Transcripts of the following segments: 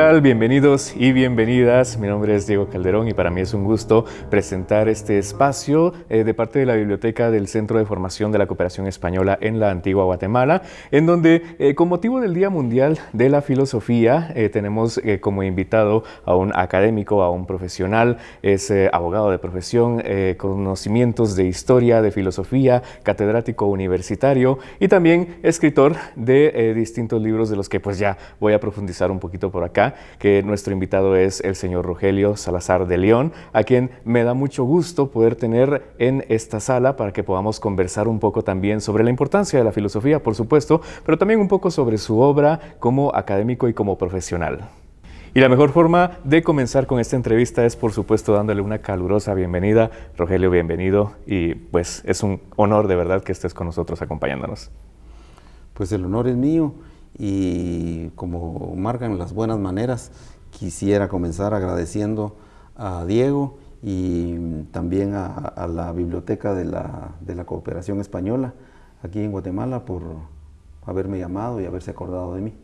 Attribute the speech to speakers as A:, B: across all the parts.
A: tal? Bienvenidos y bienvenidas. Mi nombre es Diego Calderón y para mí es un gusto presentar este espacio eh, de parte de la Biblioteca del Centro de Formación de la Cooperación Española en la Antigua Guatemala, en donde eh, con motivo del Día Mundial de la Filosofía eh, tenemos como invitado a un académico, a un profesional, es abogado de profesión, conocimientos de historia, de filosofía, catedrático universitario y también escritor de distintos libros de los que pues ya voy a profundizar un poquito por acá, que nuestro invitado es el señor Rogelio Salazar de León, a quien me da mucho gusto poder tener en esta sala para que podamos conversar un poco también sobre la importancia de la filosofía, por supuesto, pero también un poco sobre su obra como académico y como profesional. Y la mejor forma de comenzar con esta entrevista es, por supuesto, dándole una calurosa bienvenida. Rogelio, bienvenido y pues es un honor de verdad que estés con nosotros acompañándonos.
B: Pues el honor es mío y como marcan las buenas maneras, quisiera comenzar agradeciendo a Diego y también a, la Biblioteca de la, de la, Cooperación Española aquí en Guatemala por haberme llamado y haberse acordado de mí.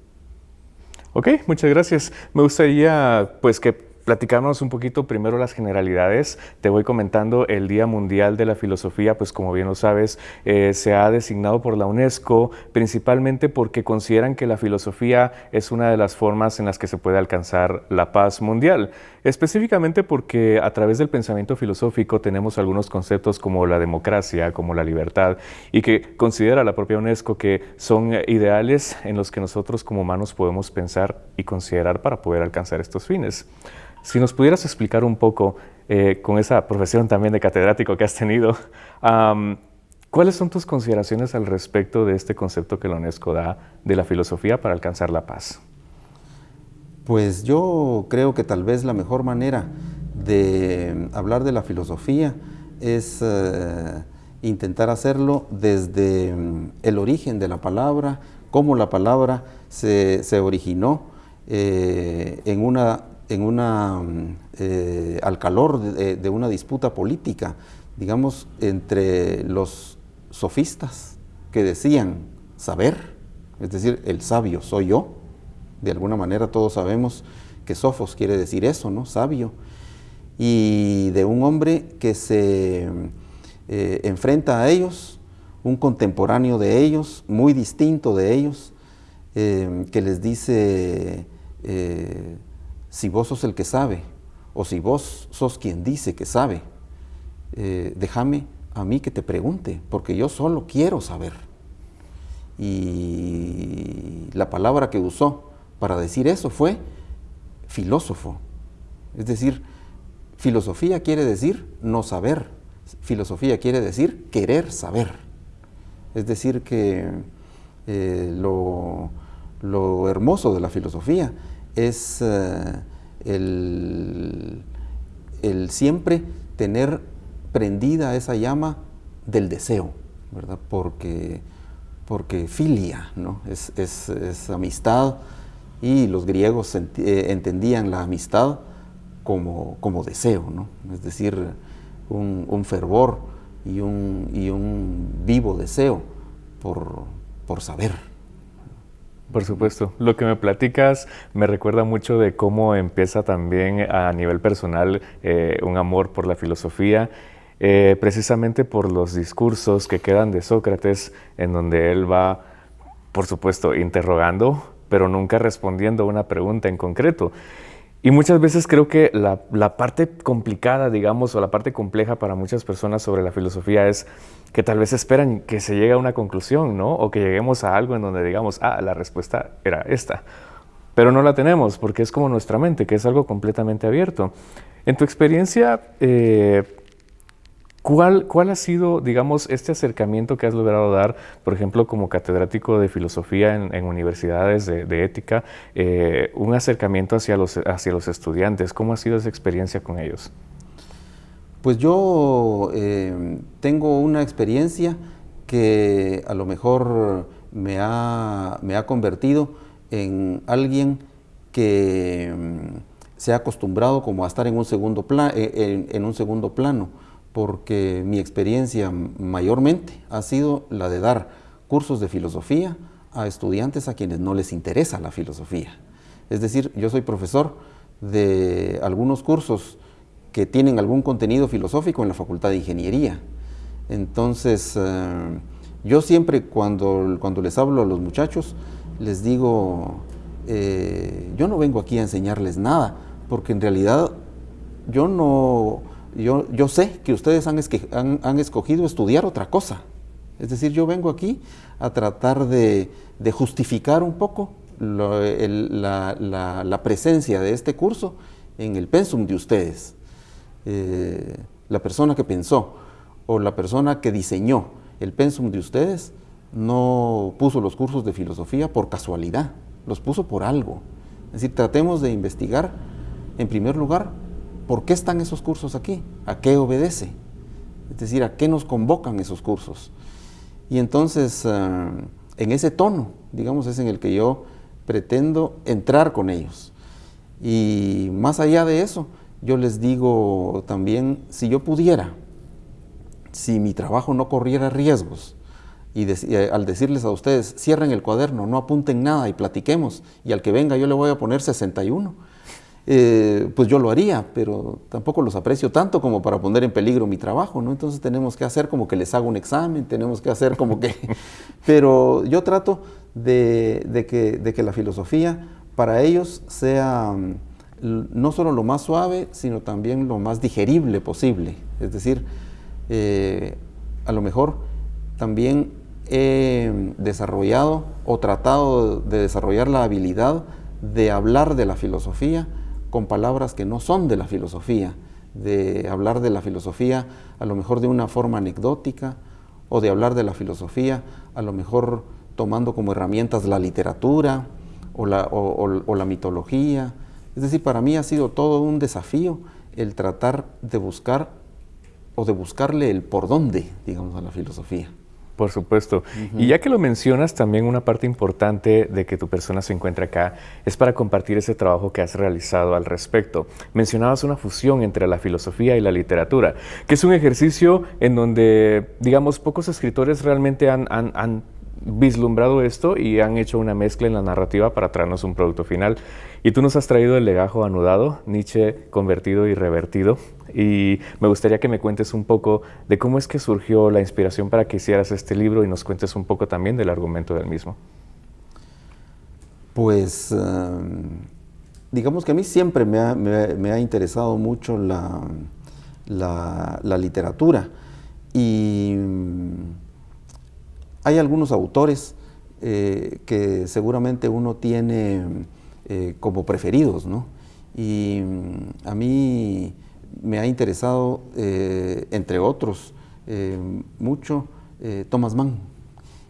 A: Ok, muchas gracias. Me gustaría pues que platicarnos un poquito primero las generalidades. Te voy comentando el Día Mundial de la Filosofía, pues como bien lo sabes, eh, se ha designado por la UNESCO principalmente porque consideran que la filosofía es una de las formas en las que se puede alcanzar la paz mundial. Específicamente porque a través del pensamiento filosófico tenemos algunos conceptos como la democracia, como la libertad, y que considera la propia UNESCO que son ideales en los que nosotros como humanos podemos pensar y considerar para poder alcanzar estos fines. Si nos pudieras explicar un poco, eh, con esa profesión también de catedrático que has tenido, ¿cuáles son tus consideraciones al respecto de este concepto que la UNESCO da de la filosofía para alcanzar la paz?
B: Pues yo creo que tal vez la mejor manera de hablar de la filosofía es eh, intentar hacerlo desde mm, el origen de la palabra, cómo la palabra se, originó eh, en una una, eh, al calor de, una disputa política, digamos, entre los sofistas que decían saber, es decir, el sabio soy yo, de alguna manera todos sabemos que sofos quiere decir eso, ¿no? Sabio, y de un hombre que se eh, enfrenta a ellos, un contemporáneo de ellos, muy distinto de ellos, eh, que les dice, si vos sos el que sabe, o si vos sos quien dice que sabe, eh, déjame a mí que te pregunte, porque yo solo quiero saber. Y la palabra que usó para decir eso fue filósofo. Es decir, filosofía quiere decir no saber, filosofía quiere decir querer saber. Es decir, que eh, lo, lo hermoso de la filosofía es eh, el, siempre tener prendida esa llama del deseo, ¿verdad? Porque, porque filia, ¿no? Es, amistad y los griegos eh, entendían la amistad como, como deseo, ¿no? Es decir, un, fervor y un, y un, vivo deseo por, por saber.
A: Por supuesto. Lo que me platicas me recuerda mucho de cómo empieza también a nivel personal eh, un amor por la filosofía, eh, precisamente por los discursos que quedan de Sócrates, en donde él va, por supuesto, interrogando, pero nunca respondiendo a una pregunta en concreto. Y muchas veces creo que la, parte complicada, digamos, o la parte compleja para muchas personas sobre la filosofía es que tal vez esperan que se llegue a una conclusión, ¿no? O que lleguemos a algo en donde digamos, ah, la respuesta era esta. Pero no la tenemos porque es como nuestra mente, que es algo completamente abierto. En tu experiencia, eh, ¿Cuál, ¿Cuál, ha sido, digamos, este acercamiento que has logrado dar, por ejemplo, como catedrático de filosofía en, universidades de, ética, eh, un acercamiento hacia los, estudiantes? ¿Cómo ha sido esa experiencia con ellos?
B: Pues yo eh, tengo una experiencia que a lo mejor me ha, me ha convertido en alguien que mm, se ha acostumbrado como a estar en un segundo, eh, en un segundo plano porque mi experiencia mayormente ha sido la de dar cursos de filosofía a estudiantes a quienes no les interesa la filosofía. Es decir, yo soy profesor de algunos cursos que tienen algún contenido filosófico en la Facultad de Ingeniería. Entonces, eh, yo siempre cuando, cuando les hablo a los muchachos, les digo, eh, yo no vengo aquí a enseñarles nada, porque en realidad yo no, yo, yo sé que ustedes han, han, escogido estudiar otra cosa. Es decir, yo vengo aquí a tratar de, justificar un poco la, la, presencia de este curso en el pensum de ustedes. Eh, la persona que pensó o la persona que diseñó el pensum de ustedes no puso los cursos de filosofía por casualidad, los puso por algo. Es decir, tratemos de investigar, en primer lugar, por qué están esos cursos aquí, a qué obedece, es decir, a qué nos convocan esos cursos. Y entonces, eh, en ese tono, digamos, es en el que yo pretendo entrar con ellos. Y más allá de eso, yo les digo también, si yo pudiera, si mi trabajo no corriera riesgos, y, eh, al decirles a ustedes, cierren el cuaderno, no apunten nada y platiquemos, y al que venga yo le voy a poner 61, eh, pues yo lo haría, pero tampoco los aprecio tanto como para poner en peligro mi trabajo, ¿no? Entonces tenemos que hacer como que les hago un examen, tenemos que hacer como que... pero yo trato de, que, de que la filosofía para ellos sea mm, no solo lo más suave, sino también lo más digerible posible. Es decir, eh, a lo mejor también he desarrollado o tratado de desarrollar la habilidad de hablar de la filosofía con palabras que no son de la filosofía, de hablar de la filosofía a lo mejor de una forma anecdótica o de hablar de la filosofía a lo mejor tomando como herramientas la literatura o la, o la mitología. Es decir, para mí ha sido todo un desafío el tratar de buscar o de buscarle el por dónde, digamos, a la filosofía.
A: Por supuesto. Y ya que lo mencionas, también una parte importante de que tu persona se encuentre acá es para compartir ese trabajo que has realizado al respecto. Mencionabas una fusión entre la filosofía y la literatura, que es un ejercicio en donde, digamos, pocos escritores realmente han, han vislumbrado esto y han hecho una mezcla en la narrativa para traernos un producto final. Y tú nos has traído el legajo anudado, Nietzsche convertido y revertido. Y me gustaría que me cuentes un poco de cómo es que surgió la inspiración para que hicieras este libro y nos cuentes un poco también del argumento del mismo.
B: Pues em, digamos que a mí siempre me ha, interesado mucho la, literatura y hay algunos autores eh, que seguramente uno tiene eh, como preferidos, ¿no? Y mm, a mí me ha interesado, eh, entre otros, mucho Thomas Mann.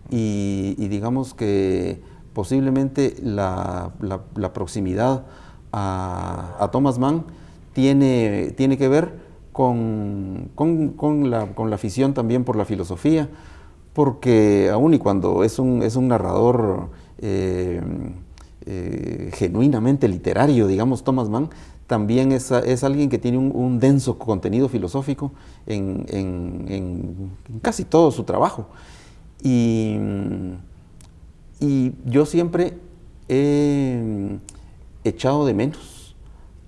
B: Y, digamos que posiblemente la, proximidad a, Thomas Mann tiene, tiene que ver con, con, la, con la afición también por la filosofía, porque aún y cuando es un, es un narrador eh, eh, genuinamente literario, digamos, Thomas Mann, también es, alguien que tiene un, denso contenido filosófico en, casi todo su trabajo. Y, y yo siempre he echado de menos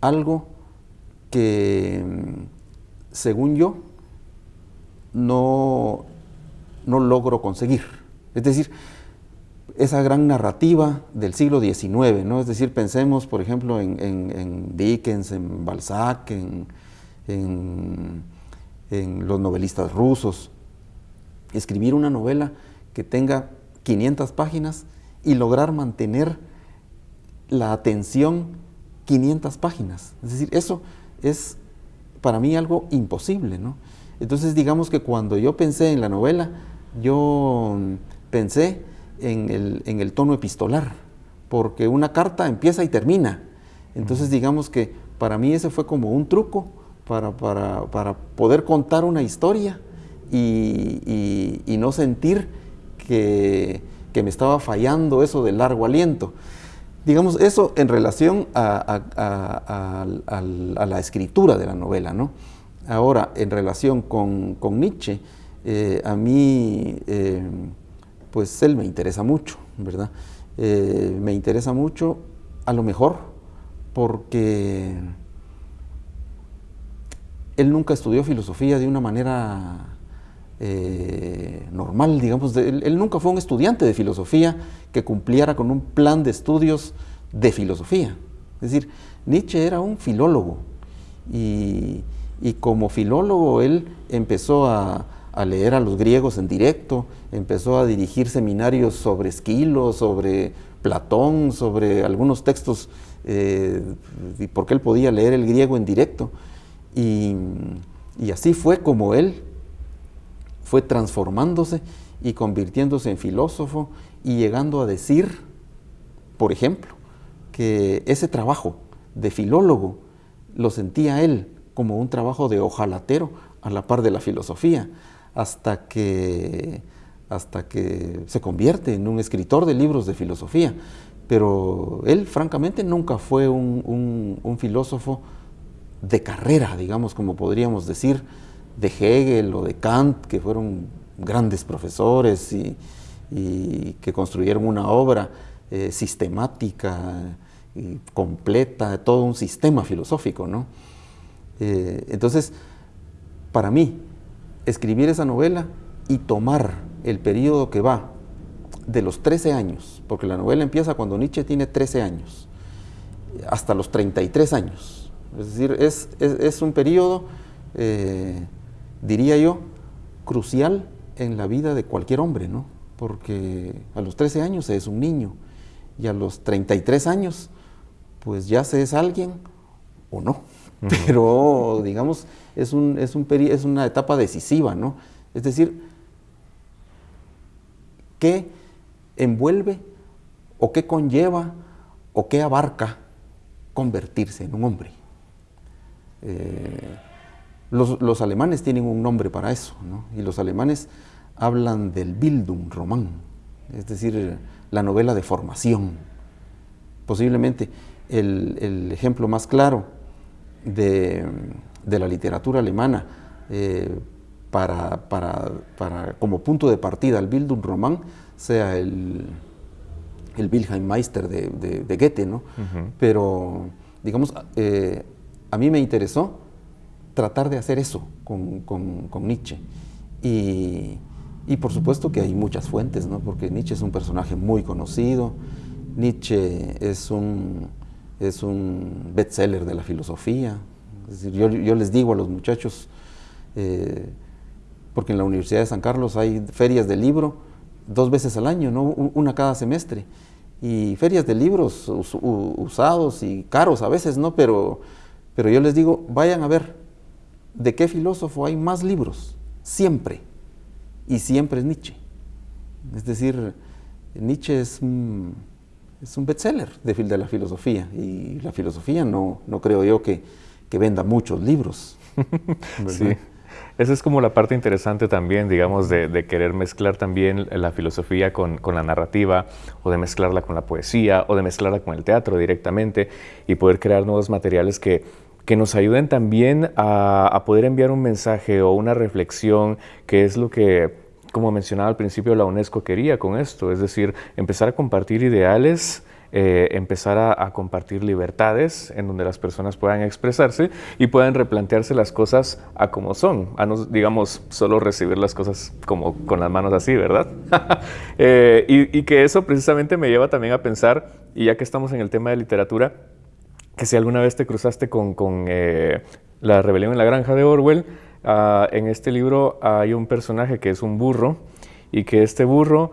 B: algo que, según yo, no no logro conseguir. Es decir, esa gran narrativa del siglo XIX, ¿no? Es decir, pensemos, por ejemplo, en, Dickens, en Balzac, en, los novelistas rusos. Escribir una novela que tenga 500 páginas y lograr mantener la atención 500 páginas. Es decir, eso es para mí algo imposible, ¿no? Entonces digamos que cuando yo pensé en la novela, yo pensé en el, tono epistolar, porque una carta empieza y termina. Entonces digamos que para mí ese fue como un truco para, poder contar una historia y, no sentir que, me estaba fallando eso del largo aliento. Digamos, eso en relación a, la escritura de la novela, ¿no? Ahora, en relación con Nietzsche, eh, a mí, eh, pues él me interesa mucho, ¿verdad? Eh, me interesa mucho a lo mejor porque él nunca estudió filosofía de una manera eh, normal, digamos, él, nunca fue un estudiante de filosofía que cumpliera con un plan de estudios de filosofía. Es decir, Nietzsche era un filólogo y, como filólogo él empezó a, leer a los griegos en directo, empezó a dirigir seminarios sobre Esquilo, sobre Platón, sobre algunos textos, eh, porque él podía leer el griego en directo. Y, así fue como él fue transformándose y convirtiéndose en filósofo y llegando a decir, por ejemplo, que ese trabajo de filólogo lo sentía él como un trabajo de ojalatero a la par de la filosofía, hasta que, hasta que se convierte en un escritor de libros de filosofía. Pero él, francamente, nunca fue un filósofo de carrera, digamos, como podríamos decir, de Hegel o de Kant, que fueron grandes profesores y, que construyeron una obra eh, sistemática y completa, todo un sistema filosófico, ¿no? Eh, entonces, para mí, escribir esa novela y tomar el periodo que va de los 13 años, porque la novela empieza cuando Nietzsche tiene 13 años, hasta los 33 años, es decir, es, un periodo, eh, diría yo, crucial en la vida de cualquier hombre, ¿no? Porque a los 13 años se es un niño y a los 33 años, pues ya se es alguien o no. Pero, digamos, es, un, es, un es una etapa decisiva, ¿no? Es decir, ¿qué envuelve o qué conlleva o qué abarca convertirse en un hombre? Eh, los, alemanes tienen un nombre para eso, y los alemanes hablan del Bildung román, es decir, la novela de formación. Posiblemente el, ejemplo más claro de, la literatura alemana eh, para, como punto de partida al Bildung román sea el, el Wilhelm Meister de, Goethe, ¿no? Pero, digamos, eh, a mí me interesó tratar de hacer eso con, Nietzsche. Y, por supuesto que hay muchas fuentes, ¿no? porque Nietzsche es un personaje muy conocido, Nietzsche es un, es un bestseller de la filosofía. Yo, les digo a los muchachos, eh, porque en la Universidad de San Carlos hay ferias de libro dos veces al año, ¿no? una cada semestre. Y ferias de libros usados y caros a veces, ¿no? Pero pero yo les digo, vayan a ver de qué filósofo hay más libros, siempre. Y siempre es Nietzsche. Es decir, Nietzsche es un, es un bestseller de, de la filosofía. Y la filosofía no, no creo yo que, venda muchos libros.
A: sí. Esa es como la parte interesante también, digamos, de, querer mezclar también la filosofía con, con, la narrativa, o de mezclarla con la poesía, o de mezclarla con el teatro directamente, y poder crear nuevos materiales que que nos ayuden también a, poder enviar un mensaje o una reflexión, que es lo que, como mencionaba al principio, la UNESCO quería con esto, es decir, empezar a compartir ideales, eh, empezar a, compartir libertades en donde las personas puedan expresarse y puedan replantearse las cosas a como son, a no, digamos, solo recibir las cosas como con las manos así, ¿verdad? Eh, y, que eso precisamente me lleva también a pensar, y ya que estamos en el tema de literatura, que si alguna vez te cruzaste con, eh, la rebelión en la granja de Orwell, ah, en este libro hay un personaje que es un burro y que este burro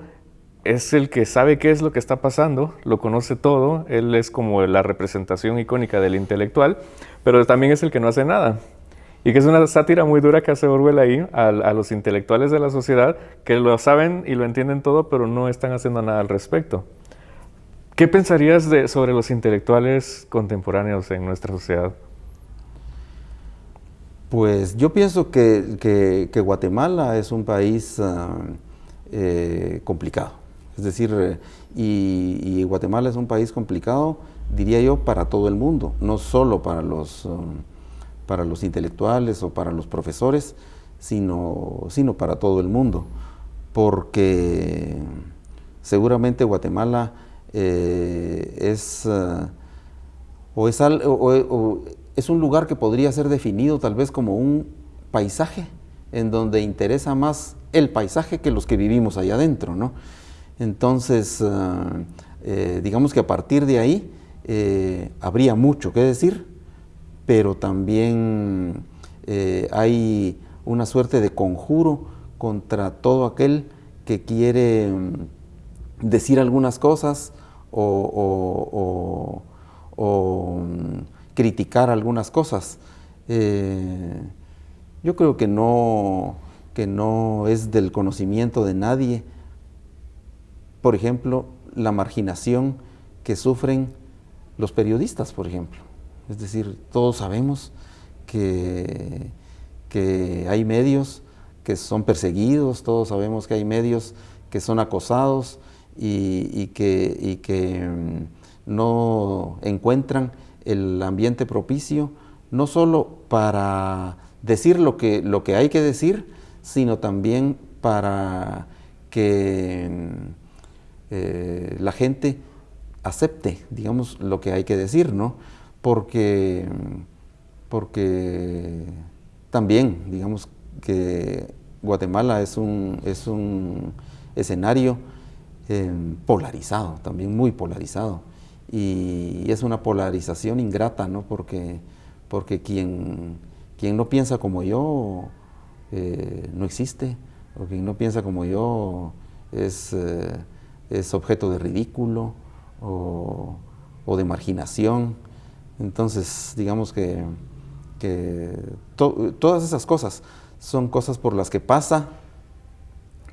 A: es el que sabe qué es lo que está pasando, lo conoce todo, él es como la representación icónica del intelectual, pero también es el que no hace nada. Y que es una sátira muy dura que hace Orwell ahí a, a los intelectuales de la sociedad que lo saben y lo entienden todo, pero no están haciendo nada al respecto. ¿Qué pensarías de, sobre los intelectuales contemporáneos en nuestra sociedad?
B: Pues yo pienso que, Guatemala es un país ah, eh, complicado. Es decir, y, Guatemala es un país complicado, diría yo, para todo el mundo, no solo para los, um, para los intelectuales o para los profesores, sino, sino para todo el mundo. Porque seguramente Guatemala eh, es, eh, o es, es un lugar que podría ser definido tal vez como un paisaje, en donde interesa más el paisaje que los que vivimos allá adentro, ¿no? Entonces, ah, eh, digamos que a partir de ahí eh, habría mucho que decir, pero también eh, hay una suerte de conjuro contra todo aquel que quiere mm, decir algunas cosas o, mm, criticar algunas cosas. yo creo que no, que no es del conocimiento de nadie, por ejemplo, la marginación que sufren los periodistas, por ejemplo. Es decir, todos sabemos que, que hay medios que son perseguidos, todos sabemos que hay medios que son acosados y, que, que, mm, no encuentran el ambiente propicio, no solo para decir lo que, lo que hay que decir, sino también para que mm, eh, la gente acepte, digamos, lo que hay que decir, ¿no? Porque, porque también, digamos, que Guatemala es un, es un escenario eh, polarizado, también muy polarizado. Y, es una polarización ingrata, ¿no? Porque, porque quien, quien no piensa como yo eh, no existe, o quien no piensa como yo es, es objeto de ridículo, o, de marginación. Entonces, digamos que, todas esas cosas son cosas por las que pasa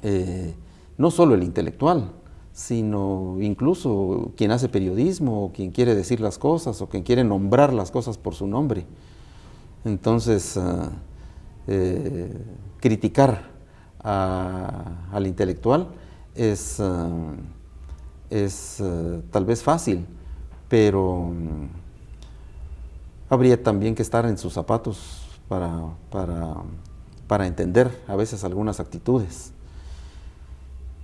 B: eh, no solo el intelectual, sino incluso quien hace periodismo, o quien quiere decir las cosas, o quien quiere nombrar las cosas por su nombre. Entonces, ah, eh, criticar al intelectual es... Ah, es eh, tal vez fácil, pero mm, habría también que estar en sus zapatos para, para, entender a veces algunas actitudes.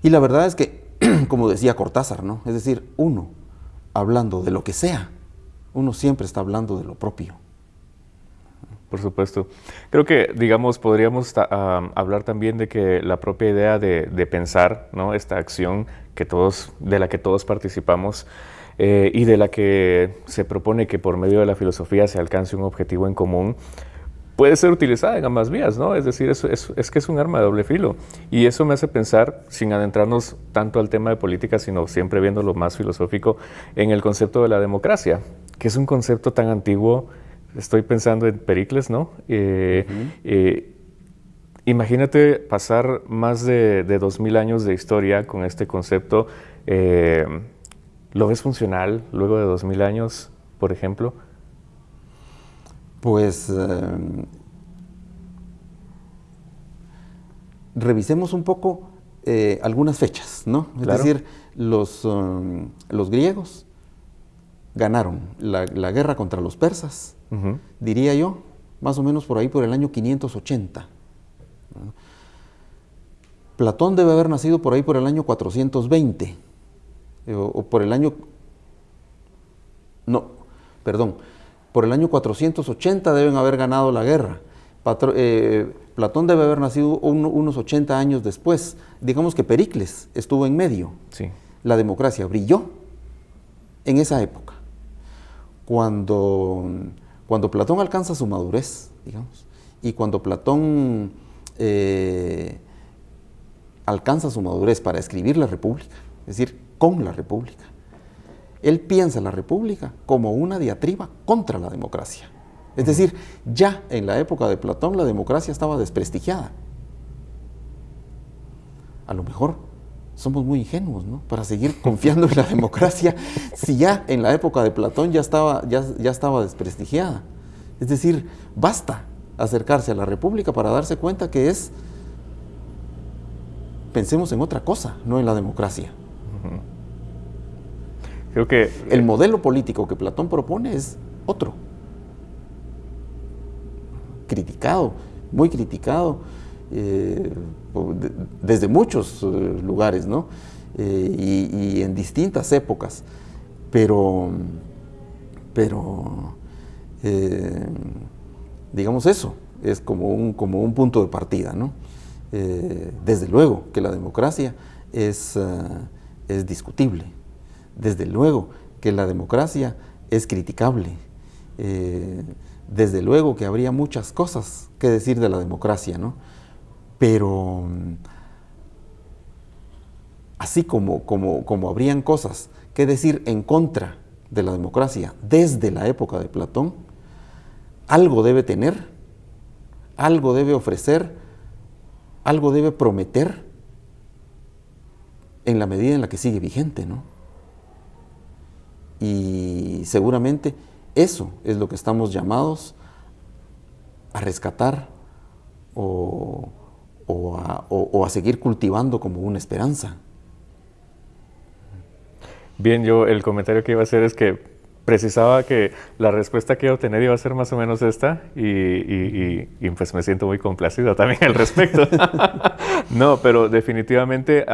B: Y la verdad es que, como decía Cortázar, ¿no? Es decir, uno, hablando de lo que sea, uno siempre está hablando de lo propio.
A: Por supuesto. Creo que, digamos, podríamos ah, hablar también de que la propia idea de, pensar, ¿no? Esta acción que todos, de la que todos participamos eh, y de la que se propone que por medio de la filosofía se alcance un objetivo en común, puede ser utilizada en ambas vías, ¿no? Es decir, es, es, que es un arma de doble filo. Y eso me hace pensar, sin adentrarnos tanto al tema de política, sino siempre viendo lo más filosófico, en el concepto de la democracia, que es un concepto tan antiguo. Estoy pensando en Pericles, ¿no? Eh, Imagínate pasar más de, dos mil años de historia con este concepto. Eh, ¿Lo ves funcional luego de dos mil años, por ejemplo?
B: Pues eh, revisemos un poco eh, algunas fechas, ¿no? Es decir, los, um, los griegos ganaron la, guerra contra los persas, diría yo, más o menos por ahí por el año 580. Platón debe haber nacido por ahí por el año 420, eh, o, por el año, no, perdón, por el año 480 deben haber ganado la guerra. Eh, Platón debe haber nacido unos 80 años después. Digamos que Pericles estuvo en medio. Sí. La democracia brilló en esa época. Cuando, cuando Platón alcanza su madurez, digamos, y cuando Platón eh, alcanza su madurez para escribir la República, es decir, con la República. Él piensa la República como una diatriba contra la democracia. Es decir, ya en la época de Platón la democracia estaba desprestigiada. A lo mejor somos muy ingenuos, ¿no? Para seguir confiando en la democracia si ya en la época de Platón ya estaba, ya, ya estaba desprestigiada. Es decir, basta acercarse a la República para darse cuenta que es, pensemos en otra cosa, no en la democracia.
A: Creo que...
B: El modelo político que Platón propone es otro. Criticado, muy criticado, eh, desde muchos eh, lugares, ¿no? Eh, y, en distintas épocas. Pero, Pero, eh, digamos eso, es como un, como un punto de partida, ¿no? Eh, desde luego que la democracia es, es discutible, desde luego que la democracia es criticable, desde luego que habría muchas cosas que decir de la democracia, ¿no? Pero así como, como, como habrían cosas que decir en contra de la democracia desde la época de Platón, algo debe tener, algo debe ofrecer, algo debe prometer en la medida en la que sigue vigente, ¿no? Y seguramente eso es lo que estamos llamados a rescatar o, a, seguir cultivando como una esperanza.
A: Bien, yo el comentario que iba a hacer es que precisaba que la respuesta que iba a obtener iba a ser más o menos esta y, pues me siento muy complacido también al respecto. no, pero definitivamente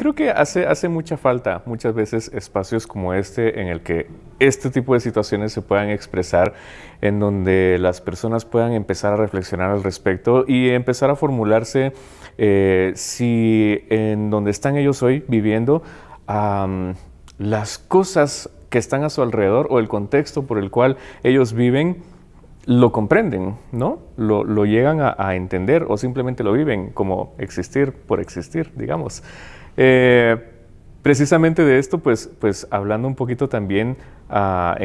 A: creo que hace, hace mucha falta muchas veces espacios como este en el que este tipo de situaciones se puedan expresar, en donde las personas puedan empezar a reflexionar al respecto y empezar a formularse eh, si en donde están ellos hoy viviendo, las cosas que están a su alrededor o el contexto por el cual ellos viven lo comprenden, ¿no? Lo, llegan a, entender o simplemente lo viven como existir por existir, digamos. Eh, precisamente de esto, pues, pues hablando un poquito también ah,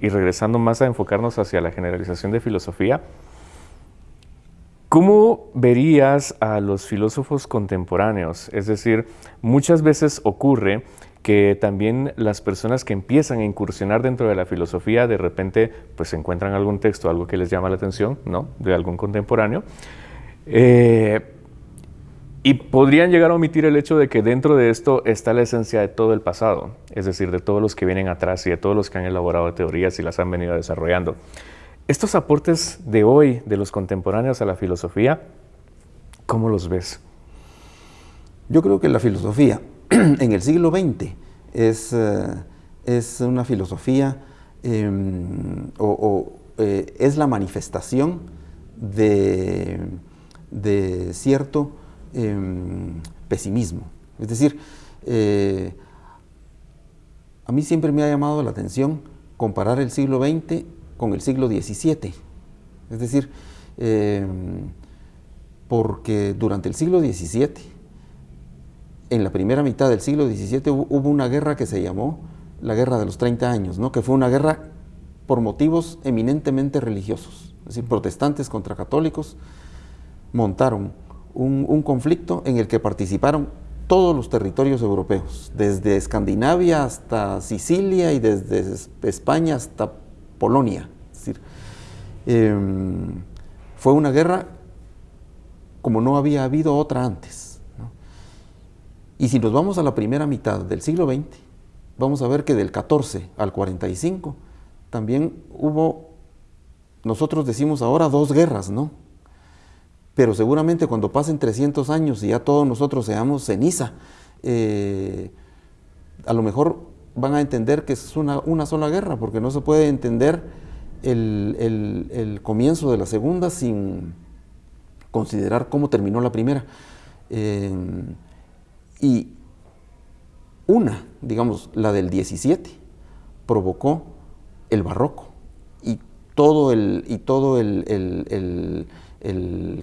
A: y regresando más a enfocarnos hacia la generalización de filosofía, ¿Cómo verías a los filósofos contemporáneos? Es decir, muchas veces ocurre que también las personas que empiezan a incursionar dentro de la filosofía de repente pues encuentran algún texto, algo que les llama la atención, ¿no? De algún contemporáneo. Eh, y podrían llegar a omitir el hecho de que dentro de esto está la esencia de todo el pasado, es decir, de todos los que vienen atrás y de todos los que han elaborado teorías y las han venido desarrollando. Estos aportes de hoy de los contemporáneos a la filosofía, ¿cómo los ves?
B: Yo creo que la filosofía en el siglo XX es, eh, es una filosofía em, o, eh, es la manifestación de, de cierto em, pesimismo. Es decir, eh, a mí siempre me ha llamado la atención comparar el siglo XX con el siglo XVII. Es decir, em, porque durante el siglo XVII, en la primera mitad del siglo XVII hubo una guerra que se llamó la Guerra de los 30 años, ¿no? que fue una guerra por motivos eminentemente religiosos. Es decir, protestantes contra católicos montaron un, conflicto en el que participaron todos los territorios europeos, desde Escandinavia hasta Sicilia y desde España hasta Polonia. Decir, em, fue una guerra como no había habido otra antes. Y si nos vamos a la primera mitad del siglo XX, vamos a ver que del 14 al 45 también hubo, nosotros decimos ahora dos guerras, ¿no? Pero seguramente cuando pasen 300 años y ya todos nosotros seamos ceniza, eh, a lo mejor van a entender que es una, una sola guerra, porque no se puede entender el, comienzo de la segunda sin considerar cómo terminó la primera. Eh, y una, digamos, la del 17, provocó el barroco y todo el, y todo el,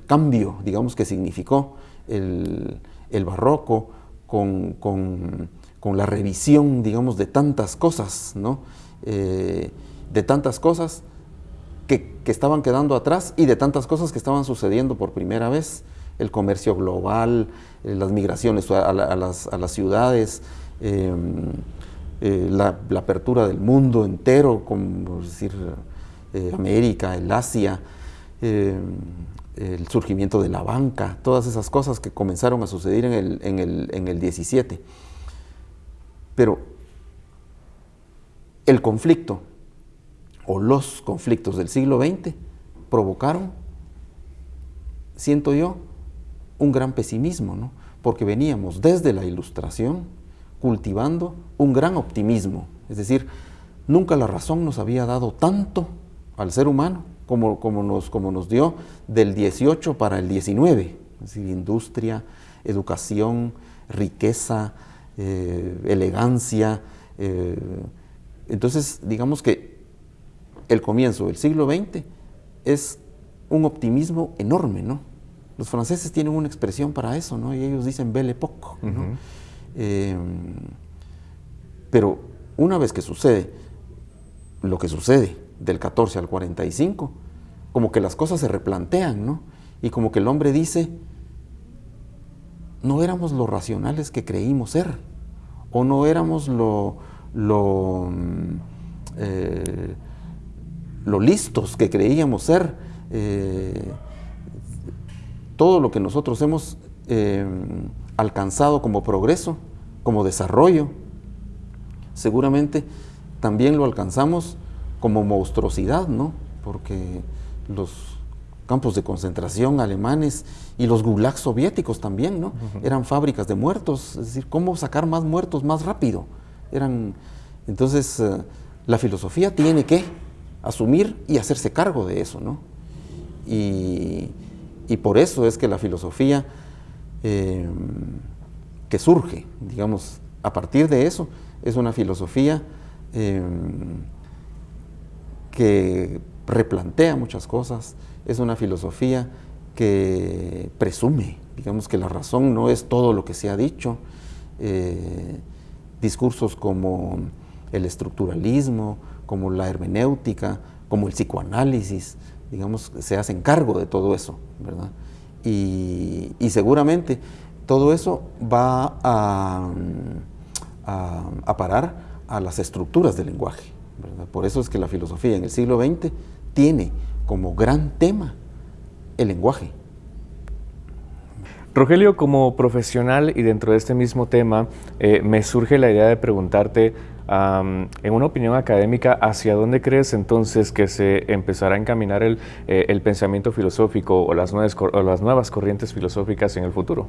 B: cambio, digamos, que significó el, barroco con la revisión, digamos, de tantas cosas, ¿no? Eh, de tantas cosas que, estaban quedando atrás y de tantas cosas que estaban sucediendo por primera vez. El comercio global, eh, las migraciones a, las, ciudades, em, eh, la, apertura del mundo entero, como decir, América, el Asia, em, el surgimiento de la banca, todas esas cosas que comenzaron a suceder en el, en el, en el 17. Pero el conflicto o los conflictos del siglo XX provocaron, siento yo, un gran pesimismo, ¿no? porque veníamos desde la ilustración cultivando un gran optimismo, es decir, nunca la razón nos había dado tanto al ser humano como, como, nos, como nos dio del 18 para el 19, es decir, industria, educación, riqueza, eh, elegancia. Eh, entonces, digamos que el comienzo del siglo XX es un optimismo enorme, ¿no? Los franceses tienen una expresión para eso, ¿no? Y ellos dicen belle époque, ¿no? Eh, pero una vez que sucede lo que sucede del 14 al 45, como que las cosas se replantean, ¿no? Y como que el hombre dice, no éramos lo racionales que creímos ser, o no éramos lo, lo, mm, eh, lo listos que creíamos ser. Eh, todo lo que nosotros hemos eh, alcanzado como progreso, como desarrollo, seguramente también lo alcanzamos como monstruosidad, ¿no? Porque los campos de concentración alemanes y los gulags soviéticos también, ¿no? Eran fábricas de muertos, es decir, cómo sacar más muertos más rápido. Eran, entonces, eh, la filosofía tiene que asumir y hacerse cargo de eso, ¿no? Y, por eso es que la filosofía eh, que surge, digamos, a partir de eso, es una filosofía Em, que replantea muchas cosas, es una filosofía que presume, digamos que la razón no es todo lo que se ha dicho, eh, discursos como el estructuralismo, como la hermenéutica, como el psicoanálisis, digamos, se hacen cargo de todo eso, ¿verdad? Y, seguramente todo eso va a, a parar a las estructuras del lenguaje. Por eso es que la filosofía en el siglo XX tiene como gran tema el lenguaje.
A: Rogelio, como profesional y dentro de este mismo tema, eh, me surge la idea de preguntarte, en una opinión académica, ¿hacia dónde crees entonces que se empezará a encaminar el, eh, el pensamiento filosófico o las, nuevas, o las nuevas corrientes filosóficas en el futuro?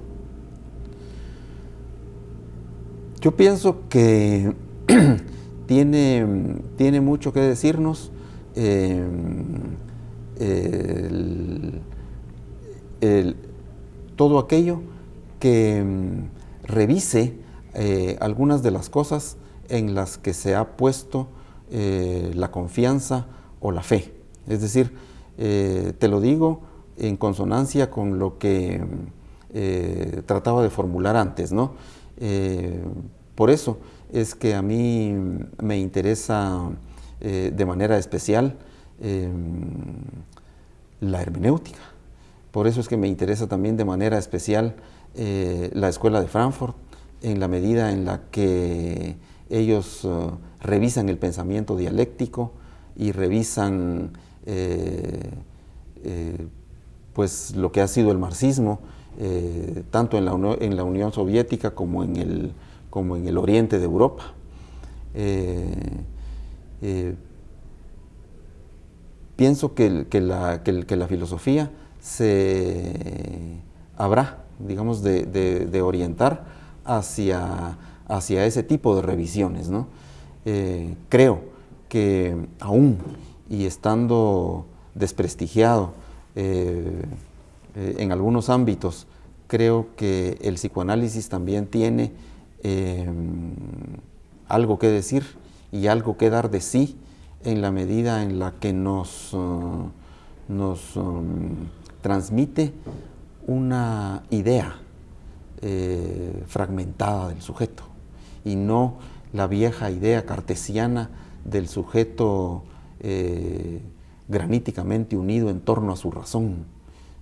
B: Yo pienso que tiene, tiene mucho que decirnos eh, todo aquello que mm, revise eh, algunas de las cosas en las que se ha puesto eh, la confianza o la fe. Es decir, te lo digo en consonancia con lo que trataba de formular antes, ¿no? por eso, es que a mí me interesa eh, de manera especial em, la hermenéutica. Por eso es que me interesa también de manera especial eh, la Escuela de Frankfurt, en la medida en la que ellos eh, revisan el pensamiento dialéctico y revisan pues lo que ha sido el marxismo, tanto en la, en la Unión Soviética como en el como en el oriente de Europa. Eh, eh, pienso que, la, filosofía se habrá, digamos, de, orientar hacia, hacia, ese tipo de revisiones. Eh, creo que aún y estando desprestigiado en algunos ámbitos, creo que el psicoanálisis también tiene Em, algo que decir y algo que dar de sí en la medida en la que nos, uh, nos um, transmite una idea eh, fragmentada del sujeto y no la vieja idea cartesiana del sujeto eh, graníticamente unido en torno a su razón.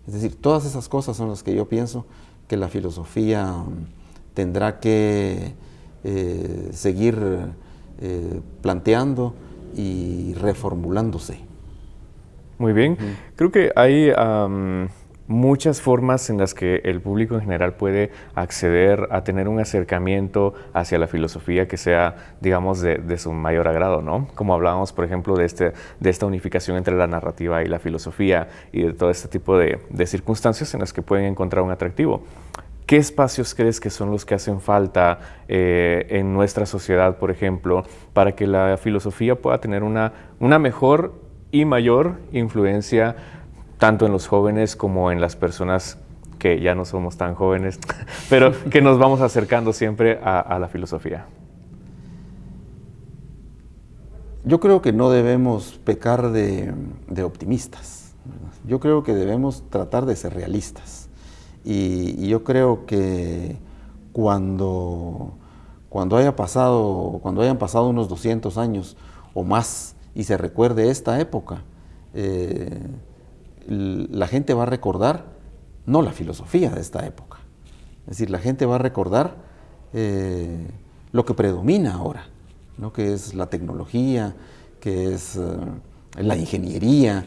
B: Es decir, todas esas cosas son las que yo pienso que la filosofía um, tendrá que eh, seguir eh, planteando y reformulándose.
A: Muy bien. Creo que hay muchas formas en las que el público en general puede acceder a tener un acercamiento hacia la filosofía que sea, digamos, de, su mayor agrado, ¿no? Como hablábamos, por ejemplo, de, este, de esta unificación entre la narrativa y la filosofía y de todo este tipo de, de circunstancias en las que pueden encontrar un atractivo. ¿Qué espacios crees que son los que hacen falta eh, en nuestra sociedad, por ejemplo, para que la filosofía pueda tener una, una mejor y mayor influencia tanto en los jóvenes como en las personas que ya no somos tan jóvenes, pero que nos vamos acercando siempre a, la filosofía?
B: Yo creo que no debemos pecar de, optimistas. Yo creo que debemos tratar de ser realistas. Y, yo creo que cuando, cuando, haya pasado, cuando hayan pasado unos 200 años o más y se recuerde esta época, eh, la gente va a recordar no la filosofía de esta época. Es decir, la gente va a recordar eh, lo que predomina ahora, ¿no? que es la tecnología, que es eh, la ingeniería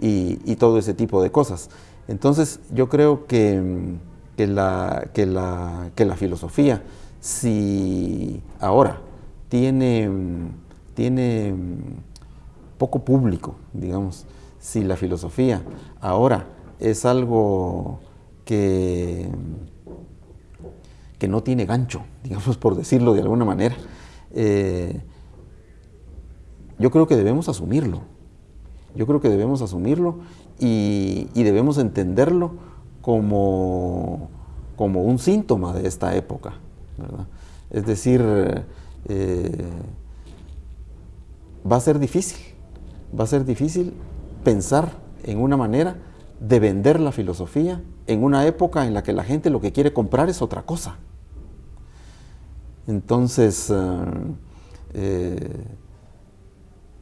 B: y, todo ese tipo de cosas. Entonces, yo creo que, la, que la filosofía, si ahora tiene tiene poco público, digamos, si la filosofía ahora es algo que, que no tiene gancho, digamos, por decirlo de alguna manera, eh, yo creo que debemos asumirlo. Yo creo que debemos asumirlo y, debemos entenderlo como, como, un síntoma de esta época. Es decir, eh, va a ser difícil, va a ser difícil pensar en una manera de vender la filosofía en una época en la que la gente lo que quiere comprar es otra cosa. Entonces, eh, eh,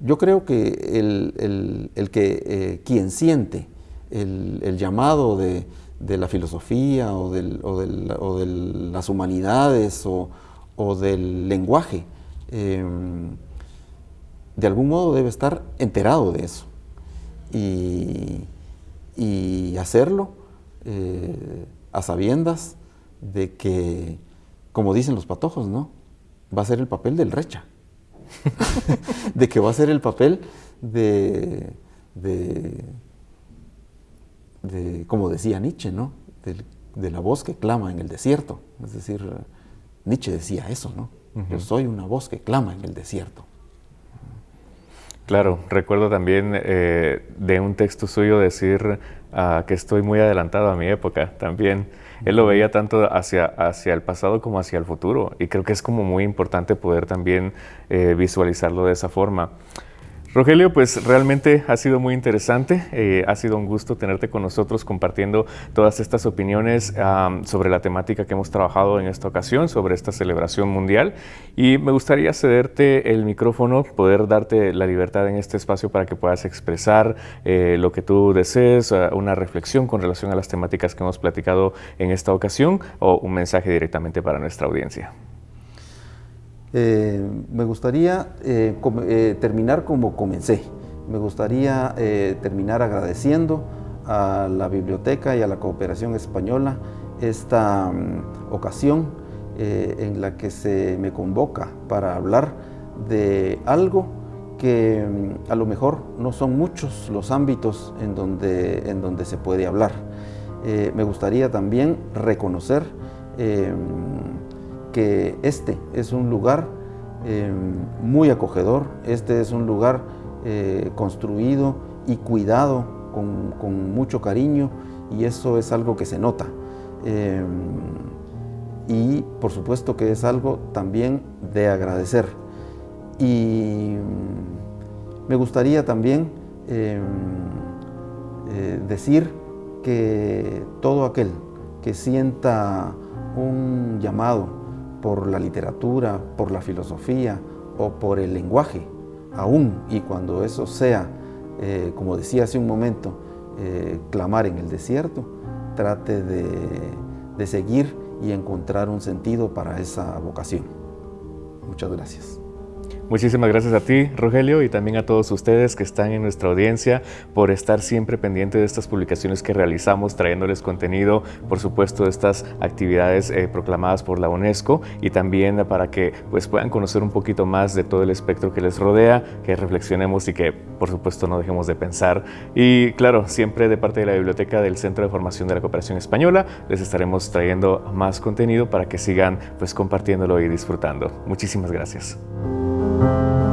B: yo creo que el, que eh, quien siente el, llamado de, la filosofía o, de las humanidades o, o del lenguaje, de algún modo debe estar enterado de eso y, hacerlo eh, a sabiendas de que, como dicen los patojos, ¿no? Va a ser el papel del recha. de que va a ser el papel de, de, como decía Nietzsche, ¿no? De, la voz que clama en el desierto. Es decir, Nietzsche decía eso, ¿no? Yo soy una voz que clama en el desierto.
A: Claro, recuerdo también eh, de un texto suyo decir ah, que estoy muy adelantado a mi época también. Él lo veía tanto hacia, hacia el pasado como hacia el futuro y creo que es como muy importante poder también eh, visualizarlo de esa forma. Rogelio, pues realmente ha sido muy interesante, eh, ha sido un gusto tenerte con nosotros compartiendo todas estas opiniones sobre la temática que hemos trabajado en esta ocasión, sobre esta celebración mundial y me gustaría cederte el micrófono, poder darte la libertad en este espacio para que puedas expresar eh, lo que tú desees, eh, una reflexión con relación a las temáticas que hemos platicado en esta ocasión o un mensaje directamente para nuestra audiencia.
B: Eh, me gustaría eh, eh, terminar como comencé. Me gustaría terminar agradeciendo a la biblioteca y a la cooperación española esta mm, ocasión en la que se me convoca para hablar de algo que mm, a lo mejor no son muchos los ámbitos en donde, en donde se puede hablar. me gustaría también reconocer que este es un lugar eh, muy acogedor, este es un lugar eh, construido y cuidado con, mucho cariño y eso es algo que se nota. Eh, y por supuesto que es algo también de agradecer. Y me gustaría también decir que todo aquel que sienta un llamado por la literatura, por la filosofía o por el lenguaje, aún y cuando eso sea, eh, como decía hace un momento, eh, clamar en el desierto, trate de, de seguir y encontrar un sentido para esa vocación. Muchas gracias.
A: Muchísimas gracias a ti, Rogelio, y también a todos ustedes que están en nuestra audiencia por estar siempre pendientes de estas publicaciones que realizamos, trayéndoles contenido, por supuesto, de estas actividades eh, proclamadas por la UNESCO y también para que pues, puedan conocer un poquito más de todo el espectro que les rodea, que reflexionemos y que, por supuesto, no dejemos de pensar. Y claro, siempre de parte de la Biblioteca del Centro de Formación de la Cooperación Española, les estaremos trayendo más contenido para que sigan pues, compartiéndolo y disfrutando. Muchísimas gracias. Thank you.